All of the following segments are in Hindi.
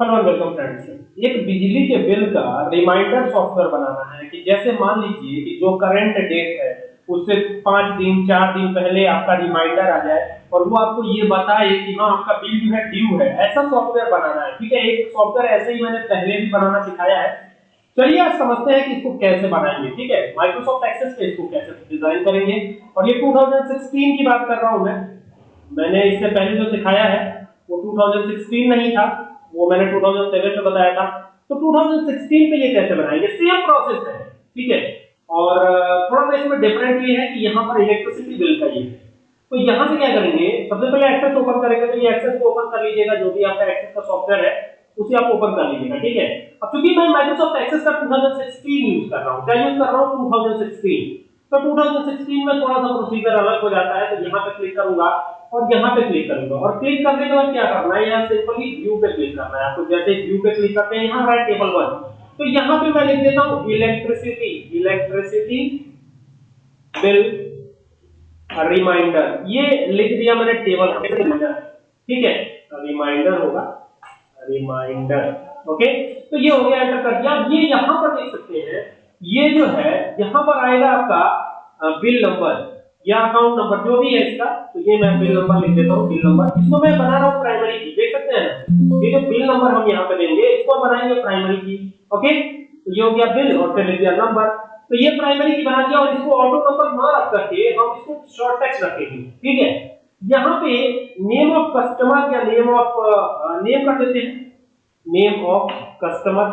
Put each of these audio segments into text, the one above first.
हेलो वेलकम फ्रेंड्स एक बिजली के बिल का रिमाइंडर सॉफ्टवेयर बनाना है कि जैसे मान लीजिए कि जो करंट डेट है, उससे पाँच दिन, चार दिन पहले आपका रिमाइंडर आ जाए और वो आपको ये बताए कि हाँ आपका बिल जो है ड्यू है। ऐसा सॉफ्टवेयर बनाना है, ठीक है? एक सॉफ्टवेयर ऐसे ही मैंने पहले भी बनाना सिखाया है। चलिए आज समझते हैं कि इसको कैसे बनाएँगे, ठीक है? माइक्रोसॉफ्ट एक्सेस पे इसको कैसे डिज़ाइन करेंगे? और ये 2016 की बात कर रहा हूँ मैं। मैंने इससे पहले जो सिखाया है, वो 2016 नहीं था। वो मैंने 2007 में बताया था। तो 2016 पे ये कैसे बनाएँगे? सेम प्रोसेस है, ठीक है? और थोड़ा सा इसमें डिफरेंट ये है कि यहाँ पर इलेक्ट्रिसिटी बिल का ये तो यहाँ से क्या करेंगे? सबसे पहले एक्सेस ओपन करेंगे तो ये एक्सेस को ओपन कर लीजिएगा, जो भी आपका एक्सेस का सॉफ्टवेयर है, उसे आप ओपन कर लीजिएगा, ठीक है? अब क्योंकि मैं माइक्रोसॉफ्ट एक्सेस का 2016 यूज़ कर रहा हूँ, क्या यूज़ कर रहा हूँ? 2016 तो 2016 में थोड़ा सा प्रोसीजर अलग हो जाता है तो यहाँ पे क्लिक करूँगा। और यहाँ पे क्लिक करूँगा। और क्लिक करने के बाद क्या करना है? यहाँ सिंपली व्यू पे क्लिक करना है। आपको जैसे व्यू पे क्लिक करते हैं, यहाँ राइट टेबल वन तो यहाँ पे मैं लिख देता हूँ इलेक्ट्रिसिटी इलेक्ट्रिसिटी बिल रिमाइंडर ये लिख दिया मैंने टेबल ठीक है? रिमाइंडर होगा। रिमाइंडर ओके तो ये हो गया एंटर कर दिया। ये यहाँ पर देख सकते हैं। ये जो है, यहाँ पर आएगा आपका बिल नंबर या अकाउंट नंबर जो भी है इसका तो ये मैं बिल नंबर लिख देता हूँ बिल नंबर इसको मैं बना रहा हूँ प्राइमरी की, देख सकते हैं ये जो बिल नंबर हम यहाँ पे देंगे, इसको बनाएँगे प्राइमरी की ओके तो ये हो गया बिल और फिर लिख दिया नंबर तो ये प्राइमरी की बना दिया और इसको ऑटो नंबर ना रख करके हम इसको शॉर्ट टेक्स्ट रखेंगे, ठीक है? यहाँ पे नेम ऑफ़ कस्टमर या नेम ऑफ़ नेम कर देते हैं। नेम ऑफ़ कस्टमर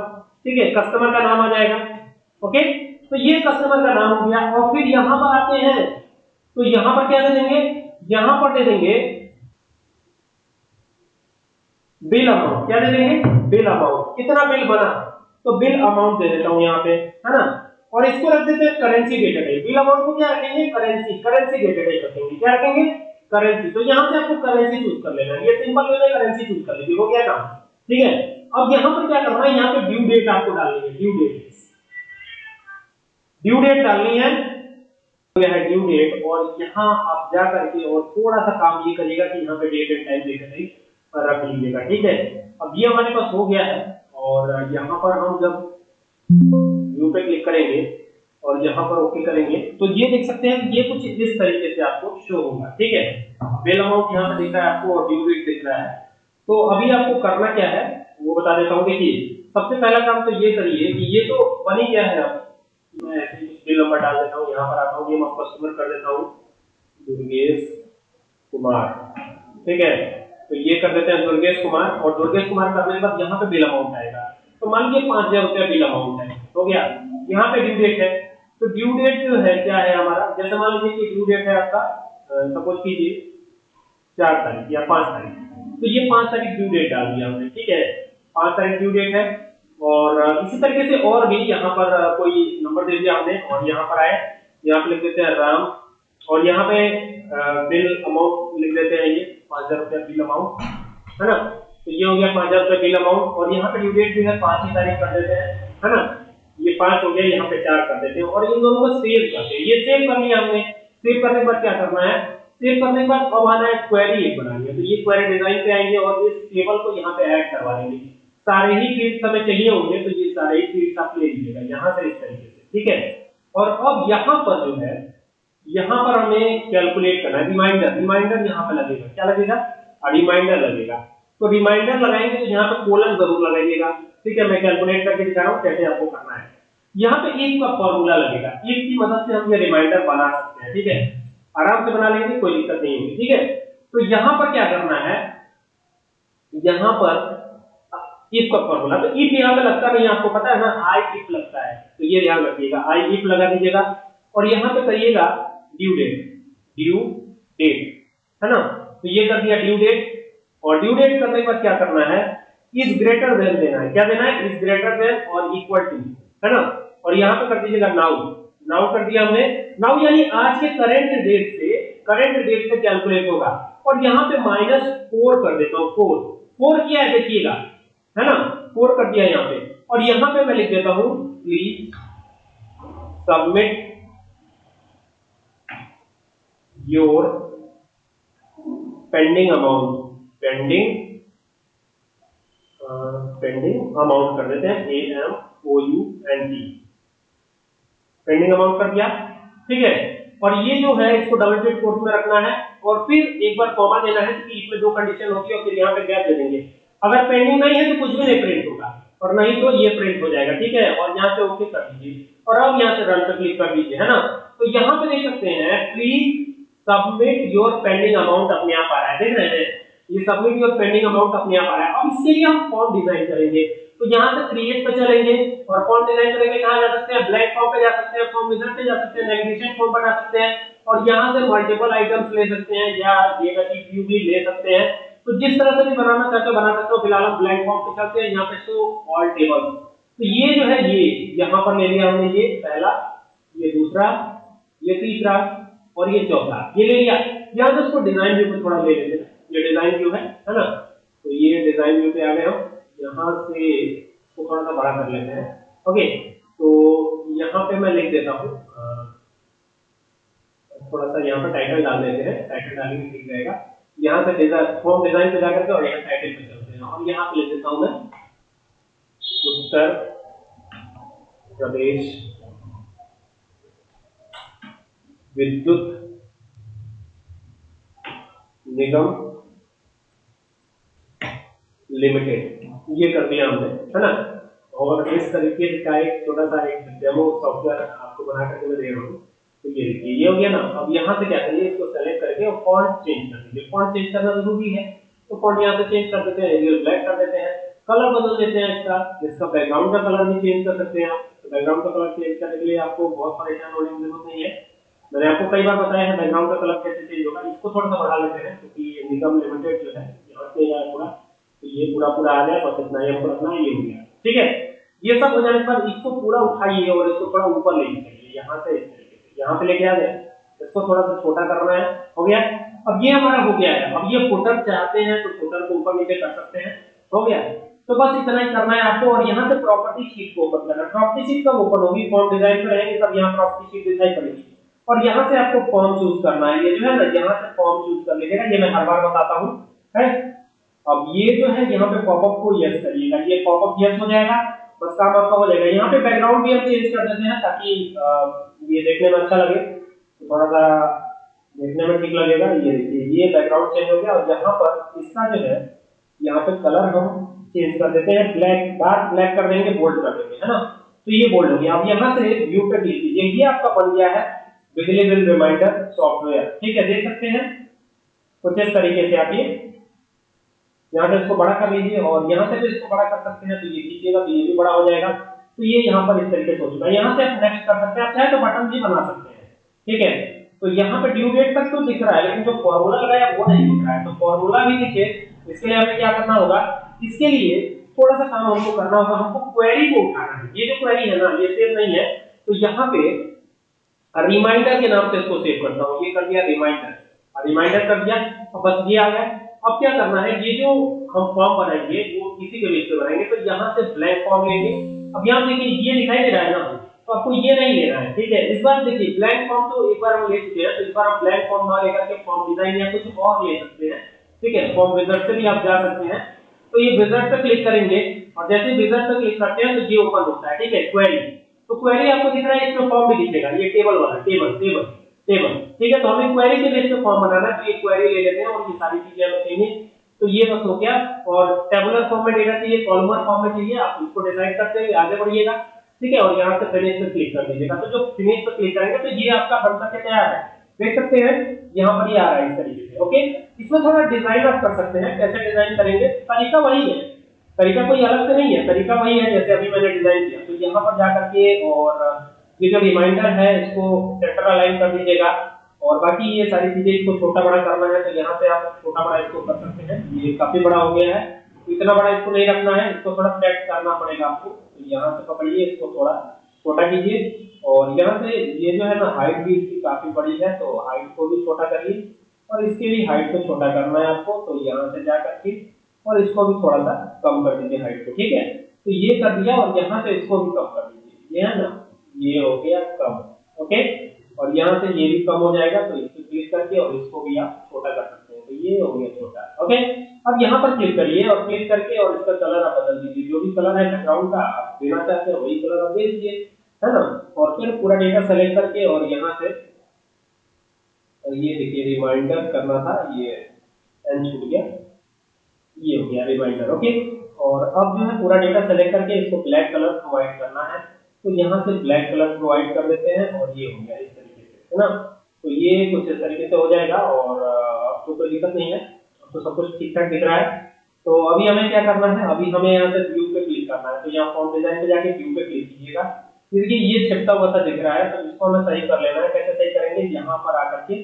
ठीक है? कस्टमर का नाम आ जाएगा ओके तो ये कस्टमर का नाम हो गया और फिर यहाँ पर आते हैं तो यहाँ पर क्या दे देंगे? यहाँ पर दे देंगे बिल अमाउंट क्या दे देंगे? बिल अमाउंट कितना बिल बना? तो बिल अमाउंट दे देता हूँ यहाँ पे, है ना? और इसको रख देते हैं करेंसी डेटेड बिल अमाउंट को क्या रखेंगे? करेंसी करेंसी डेटेड रखेंगे। क्या रखेंगे? करेंसी तो यहाँ से आपको करेंसी चूज़ कर लेना ये सिंपल वे में करेंसी चूज़ कर लीजिए हो गया काम? ठीक है? अब यहाँ पर क्या करना है यहाँ पे ड्यू डेट आपको डालनी है। ड्यू डेट ड्यू डेट डालनी है। यह है ड्यू डेट और यहाँ आप जा करके और थोड़ा सा काम ये करिएगा कि यहाँ पे डेट एंड टाइम देकर रख लीजिएगा, ठीक है? अब ये हमारे पास हो गया है, और यहाँ पर हम जब व्यू पे क्लिक करेंगे, और यहाँ पर ओके करेंगे तो ये देख सकते हैं ये कुछ इस तरीके से आपको शो होगा, ठीक है? बिल अमाउंट यहाँ पे दिख रहा है आपको और ड्यू डेट दिख रहा है। तो अभी आपको करना क्या है, वो बता देता हूँ, देखिए, सबसे पहला काम तो ये करिए कि ये तो बनी क्या है अब। मैं नंबर डाल देता हूँ, यहाँ पर आता हूँ नेम ऑफ़ कस्टमर कर देता हूँ। दुर्गेश कुमार, ठीक है? तो ये कर देते हैं दुर्गेश कुमार, और दुर्गेश कुमार करने के बाद यहाँ पे बिल अमाउंट आएगा। तो मान लीजिए पाँच हज़ार रुपया बिल अमाउंट है, हो गया? यहाँ पे ड्यू डेट है। तो ड्यू डेट जो है, क्या है हमारा? जैसे मान लीजिए कि ड्यू डेट है आपका सपोज़ कीजिए चार तारीख या पाँच तारीख। तो ये पाँच तारीख ड्यू डेट डाल दिया हमने, ठीक है? पाँच तारीख ड्यू डेट है और इसी तरीके से और भी यहाँ पर कोई नंबर दे दिया हमने और यहाँ पर आए। यहाँ पे लिख देते हैं राम और यहाँ पे बिल अमाउंट लिख देते हैं ये, पाँच हज़ार रुपया बिल अमाउंट है ना? तो ये हो गया पाँच हज़ार रुपया बिल अमाउंट और यहाँ पे ड्यू डेट भी है, पाँच ही तारीख कर देते हैं, है ना? ये पाँच हो गया, यहाँ पे चार कर देते हैं और इन दोनों को सेव करते हैं। ये सेव कर लिया हमने। सेव करने के बाद क्या करना है? सेव करने के बाद अब आना है क्वेरी एक बनानी। है तो ये क्वेरी डिज़ाइन पे आएँगे और इस टेबल को यहाँ पे ऐड करवा देंगे। सारे ही फील्ड्स हमें चाहिए होंगे तो ये सारे ही फील्ड्स आप ले लीजिएगा, यहाँ से इस तरीके से, ठीक है? और अब यहाँ पर जो है, यहाँ पर हमें कैलकुलेट करना है रिमाइंडर रिमाइंडर यहाँ पे लगेगा, क्या लगेगा? रिमाइंडर लगेगा। तो रिमाइंडर लगाएँगे तो यहाँ पे कोलन ज़रूर लगाइएगा, ठीक है? मैं कैलकुलेट करके दिखा रहा हूँ कैसे आपको करना है। यहाँ पे एक का फॉर्मूला लगेगा, एक की मदद से हम ये रिमाइंडर बना सकते हैं, ठीक है? आराम से बना लेंगे, कोई दिक्कत नहीं होगी, ठीक है? तो यहाँ पर क्या करना है? यहाँ पर इफ़ का फॉर्मूला तो इफ़ यहाँ पे लगता नहीं, आपको पता है ना आई इफ़ लगता है। तो ये ध्यान रखिएगा आई इफ़ लगा दीजिएगा। और यहाँ पे करिएगा ड्यू डेट ड्यू डेट है ना? तो ये कर दिया ड्यू डेट और ड्यू डेट करने के बाद क्या करना है? इज़ ग्रेटर देन देना है। क्या देना है? इज़ ग्रेटर देन और इक्वल टू है ना? और यहाँ पे कर दीजिएगा नाउ नाउ कर दिया हमने। नाउ यानी आज के करंट डेट से करंट डेट से कैलकुलेट होगा। और यहाँ पे माइनस फोर कर देता हूँ फोर फोर किया है देखिएगा है ना? फोर कर दिया यहाँ पे। और यहाँ पे मैं लिख देता हूँ please submit your pending amount pending pending amount कर देते हैं A M O U N T pending amount कर दिया, ठीक है? और ये जो है, इसको डबल टिक कोर्स में रखना है, और फिर एक बार कॉमा देना है कि इसमें दो कंडीशन होगी और फिर यहाँ पे गैप दे देंगे। अगर पेंडिंग नहीं है तो कुछ भी नहीं प्रिंट होगा। और नहीं तो ये प्रिंट हो जाएगा, ठीक है? और यहाँ से ओके कर दीजिए। और अब यहाँ से रन पर क्लिक कर दीजिए, है ना? तो यहाँ पे देख सकते हैं please submit your pending amount अपने आप आ रहा है। देख रहे हैं? ये सबमिट योर पेंडिंग अमाउंट अपने आप आ रहा है। अब इसके लिए हम फॉर्म डिज़ाइन करेंगे। तो यहाँ से क्रिएट पे चलेंगे और फॉर्म डिज़ाइन करेंगे, कहाँ जा सकते हैं? ब्लैक फॉर्म पे जा सकते हैं फॉर्म विजार्ड पे जा सकते हैं नेविगेशन फॉर्म बना सकते हैं। और यहाँ से मल्टीपल आइटम्स ले सकते हैं या व्यू भी ले सकते हैं। तो जिस तरह से भी बनाना चाहते हो बना सकते हो, फ़िलहाल हम ब्लैक फॉर्म पे चलते हैं, यहाँ पे शो ऑल टेबल तो ये जो है ये, यहाँ पर ले लिया हमने ये पहला, ये दूसरा, ये तीसरा और ये चौथा। ये ले लिया। यहाँ से उसको डिज़ाइन व्यू पे थोड़ा ले लेते हैं। ये डिज़ाइन व्यू है है ना? तो ये डिज़ाइन व्यू पे आ गए हम। यहाँ से इसको थोड़ा सा बड़ा कर लेते हैं। ओके तो यहाँ पे मैं लिख देता हूँ। थोड़ा सा यहाँ पर टाइटल डाल देते हैं। टाइटल डालेंगे ठीक रहेगा। यहाँ से डिज़ाइन फॉर्म डिज़ाइन पे जाकर के और यहाँ टाइटल पे चलते हैं। और यहाँ पे लिख देता हूँ मैं। उत्तर प्रदेश विद्युत निगम लिमिटेड। ये कर दिया हमने, है ना? और इस तरीके का एक छोटा सा एक डेमो सॉफ्टवेयर आपको बना करके मैं दे रहा हूँ। तो ये देखिए ये हो गया ना। अब यहाँ से क्या करिए इसको सेलेक्ट करके फॉन्ट चेंज कर दीजिए फॉन्ट चेंज करना ज़रूरी है। तो फॉन्ट यहाँ से चेंज कर देते हैं एरियल ब्लैक कर देते हैं। कलर बदल देते हैं इसका इसका बैकग्राउंड का कलर भी चेंज कर सकते हैं तो बैकग्राउंड का कलर चेंज करने के लिए आपको बहुत परेशान होने की ज़रूरत नहीं है। मैंने आपको कई बार बताया है बैकग्राउंड का कलर कैसे चेंज होगा, इसको थोड़ा सा बढ़ा लेते हैं, क्योंकि ये निगम लिमिटेड जो है पूरा तो ये पूरा पूरा आ जाए बस इतना हमको रखना है, ये हो गया। ठीक है? ये सब हो जाने के बाद इसको पूरा उठाइए और इसको थोड़ा ऊपर लेके चलिए यहाँ से यहाँ पे लेके आ जाए इसको थोड़ा सा छोटा करना है। हो गया? अब ये हमारा हो गया है। अब ये फुटर चाहते हैं तो फुटर को ऊपर नीचे कर सकते हैं। हो गया? तो बस इतना ही करना है आपको। और यहाँ से प्रॉपर्टी शीट को ओपन करना प्रॉपर्टी शीट कब ओपन होगी? फॉर्म डिज़ाइन पे रहेंगे तब यहाँ प्रॉपर्टी शीट दिखाई पड़ेगी। और यहाँ से आपको फॉर्म चूज़ करना है। ये जो है ना, यहाँ से फॉर्म चूज़ कर लीजिएगा। ये मैं हर बार बताता हूँ। है? अब ये जो है, यहाँ पे पॉपअप को यस करिएगा। ये पॉपअप यस हो जाएगा। बस काम आपका हो जाएगा। यहाँ पे बैकग्राउंड भी हम चेंज कर देते हैं ताकि ये देखने में अच्छा लगे। थोड़ा सा देखने में ठीक लगेगा। ये देखिए, ये बैकग्राउंड चेंज हो गया और यहाँ पर इसका जो है, यहाँ पे कलर हम चेंज कर देते हैं। ब्लैक डार्क ब्लैक कर देंगे बोल्ड कर देंगे, है ना? तो ये बोल्ड हो गया। अब यहाँ से व्यू पे क्लिक कीजिए। ये आपका बन गया है बिजली बिल रिमाइंडर सॉफ्टवेयर ठीक है, देख सकते हैं। कुछ इस तरीके से आप ये यहाँ से इसको बड़ा कर लीजिए और यहाँ से भी इसको बड़ा कर सकते हैं। तो ये कीजिएगा तो ये भी बड़ा हो जाएगा। तो ये यहाँ पर इस तरीके से हो चुका है। यहाँ से आप नेक्स्ट कर सकते हैं, आप चाहे तो बटन भी बना सकते हैं, ठीक है? तो यहाँ पे ड्यू डेट तक तो दिख रहा है, लेकिन जो फॉर्मूला लगाया वो नहीं दिख रहा है। तो फॉर्मूला भी दिखे इसके लिए हमें क्या करना होगा? इसके लिए थोड़ा सा काम हमको करना होगा। हमको क्वेरी को उठाना है। ये जो क्वेरी है ना, ये सेव नहीं है। तो यहाँ पे रिमाइंडर के नाम से इसको सेव करता हूँ। ये कर दिया रिमाइंडर रिमाइंडर कर दिया और बस ये आ गया। अब क्या करना है? ये जो हम फॉर्म बनाएँगे, वो किसी के बेस पे बनाएँगे। तो यहाँ से ब्लैंक फॉर्म लेंगे। अब यहाँ देखिए, ये दिखाई दे रहा है ना तो आपको ये नहीं लेना है, ठीक है? इस बार देखिए ब्लैंक फॉर्म तो एक बार हम ले चुके हैं तो इस बार हम ब्लैंक फॉर्म ना लेकर के फॉर्म डिज़ाइन या कुछ और ले सकते हैं, ठीक है? फॉर्म विजार्ड से भी आप जा सकते हैं। तो ये विजार्ड पे क्लिक करेंगे, और जैसे विजार्ड पे क्लिक करते हैं तो ये ओपन होता है, ठीक है? क्वेरी तो क्वेरी आपको दिख रहा है, इसमें फॉर्म भी दिखेगा, ये टेबल वाला टेबल टेबल टेबल ठीक है? तो हमें क्वेरी के बेस पे फॉर्म बनाना है तो ये क्वेरी ले लेते हैं, और ये सारी चीज़ें हमें चाहिए। तो ये बस हो गया। और टेबुलर फॉर्म में डेटा चाहिए कॉलमर फॉर्म में चाहिए, आप इसको डिसाइड करते हैं आगे बढ़िएगा। ठीक है? और यहाँ से फिनिश पे क्लिक कर दीजिएगा। तो जो फिनिश पे क्लिक करेंगे तो ये आपका बन करके तैयार है। देख सकते हैं, यहाँ पर ये आ रहा है इस तरीके से ओके इसमें थोड़ा डिज़ाइन आप कर सकते हैं, कैसे डिज़ाइन करेंगे। तरीका वही है। तरीका कोई अलग से नहीं है। तरीका वही है, जैसे अभी मैंने डिज़ाइन किया। तो यहाँ पर जाकर के और ये जो रिमाइंडर है, इसको सेंटर अलाइन कर दीजिएगा। और बाकी ये सारी चीज़ें इसको छोटा बड़ा करना है तो यहाँ से आप छोटा बड़ा इसको कर सकते हैं। ये काफ़ी बड़ा हो गया है। इतना बड़ा इसको नहीं रखना है, इसको थोड़ा सेट करना पड़ेगा आपको। तो यहाँ से पकड़िए इसको थोड़ा छोटा कीजिए। और यहाँ से ये जो है ना हाइट भी इसकी काफ़ी बड़ी है तो हाइट को भी छोटा करिए। और इसकी भी हाइट को छोटा करना है आपको तो यहाँ से जा करके और इसको भी थोड़ा सा कम कर दीजिए हाइट को, ठीक है? तो ये कर दिया और यहाँ से इसको भी कम कर दीजिए। ये है ना, ये हो गया कम, ओके? और यहाँ से ये भी कम हो जाएगा तो इसको क्लिक करके और इसको भी आप छोटा कर सकते हैं। तो ये हो गया छोटा ओके अब यहाँ पर क्लिक करिए और क्लिक करके और इसका कलर आप बदल दीजिए। जो भी कलर है बैकग्राउंड का, आप देना चाहते हैं वही कलर आप दे दीजिए, है ना? और फिर पूरा डेटा सेलेक्ट करके और यहाँ से और ये देखिए रिमाइंडर करना था, ये एन छूट गया। ये हो गया रिमाइंडर ओके और अब जो है पूरा डेटा सेलेक्ट करके इसको ब्लैक कलर प्रोवाइड करना है। तो यहाँ से ब्लैक कलर प्रोवाइड कर देते हैं और ये हो गया इस है ना? तो ये कुछ इस तरीके से हो जाएगा और अब तो कोई दिक्कत नहीं है। अब तो सब कुछ ठीक ठाक दिख रहा है। तो अभी हमें क्या करना है? अभी हमें यहाँ से व्यू पे क्लिक करना है। तो यहाँ फॉर्म डिज़ाइन पे जाके व्यू पे क्लिक कीजिएगा। देखिए, ये छिपता हुआ सा दिख रहा है तो इसको हमें सही कर लेना है। कैसे सही करेंगे? यहाँ पर आकर के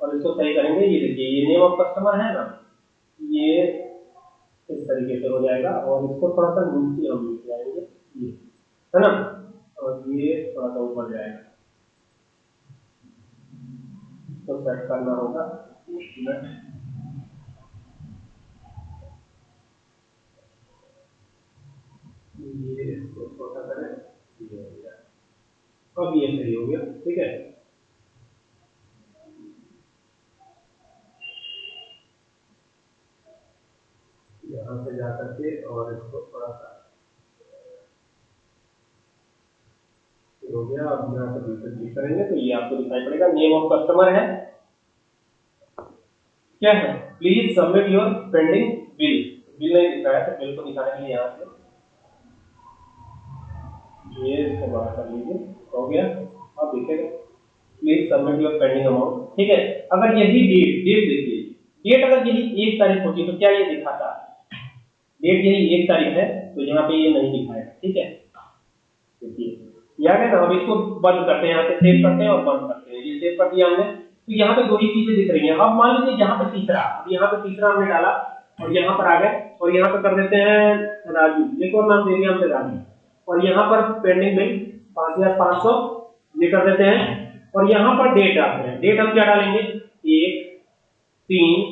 और इसको सही करेंगे। ये देखिए, ये नेम ऑफ़ कस्टमर है ना? ये इस तरीके से हो जाएगा और इसको थोड़ा सा नीचे हम लेके आएँगे ये, है ना? और ये थोड़ा सा ऊपर जाएगा। तो सेट करना होगा। ये इसको छोटा करें। ये हो गया अब ये सही हो गया, ठीक है? यहाँ से जा करके और इसको थोड़ा सा हो गया, अब यहाँ से दूसरे क्लिक करेंगे तो ये आपको दिखाई पड़ेगा नेम ऑफ़ कस्टमर है। क्या है? Please submit your pending bill bill नहीं दिख रहा तो बिल को दिखाने के लिए यहाँ से। ये इसको बाहर कर लीजिए, हो गया। अब दिखेगा please submit your pending amount ठीक है, अगर यही डेट डेट देखिए। डेट अगर यही एक तारीख होती तो क्या ये दिखाता? डेट यही एक तारीख है तो यहाँ पे ये नहीं दिखाएगा। ठीक है? देखिए। याद है ना अब इसको बंद करते हैं, यहाँ से सेव करते हैं और बंद करते हैं। ये सेव कर दिया हमने। तो यहाँ पे दो ही चीज़ें दिख रही हैं। अब मान लीजिए यहाँ पे तीसरा, अब यहाँ पे तीसरा हमने डाला और यहाँ पर आ गए और यहाँ पे कर देते हैं राजू। एक और नाम दे दिया हमने राजू। और यहाँ पर पेंडिंग बिल पाँच हज़ार पाँच सौ, ये कर देते हैं। और यहाँ पर डेट डालते हैं। डेट हम क्या डालेंगे? एक, तीन,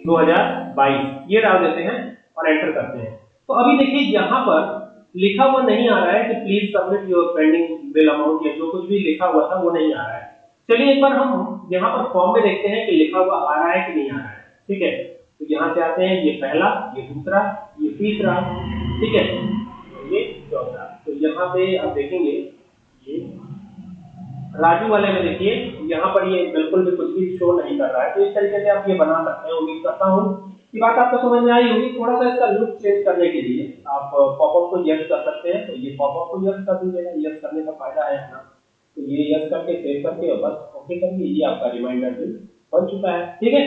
दो हज़ार बाईस। ये डाल देते हैं और एंटर करते हैं। तो अभी देखिए यहाँ पर लिखा हुआ नहीं आ रहा है कि please submit your pending bill amount या जो कुछ भी लिखा हुआ था वो नहीं आ रहा है। चलिए एक बार हम यहाँ पर फॉर्म में देखते हैं कि लिखा हुआ आ रहा है कि नहीं आ रहा है। ठीक है? तो यहाँ से आते हैं, ये पहला, ये दूसरा, ये तीसरा। ठीक है? ये चौथा। तो यहाँ पे आप देखेंगे, ये राजू वाले में देखिए, यहाँ पर ये बिल्कुल भी कुछ भी शो नहीं कर रहा है। तो इस तरीके से आप ये बना सकते हैं। उम्मीद करता हूँ ये बात आपको समझ में आई होगी। थोड़ा सा इसका लुक चेंज करने के लिए आप पॉपअप को यस कर सकते हैं। तो ये पॉपअप को यस कर दीजिएगा यस करने का फ़ायदा है ना तो ये यस करके सेव करके और बस ओके करके ये आपका रिमाइंडर बिल बन चुका है। ठीक है?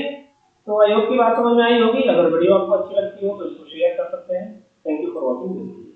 तो आई होप की बात समझ में आई होगी। अगर वीडियो आपको अच्छी लगती हो तो इसको शेयर कर सकते हैं। Thank you for watching this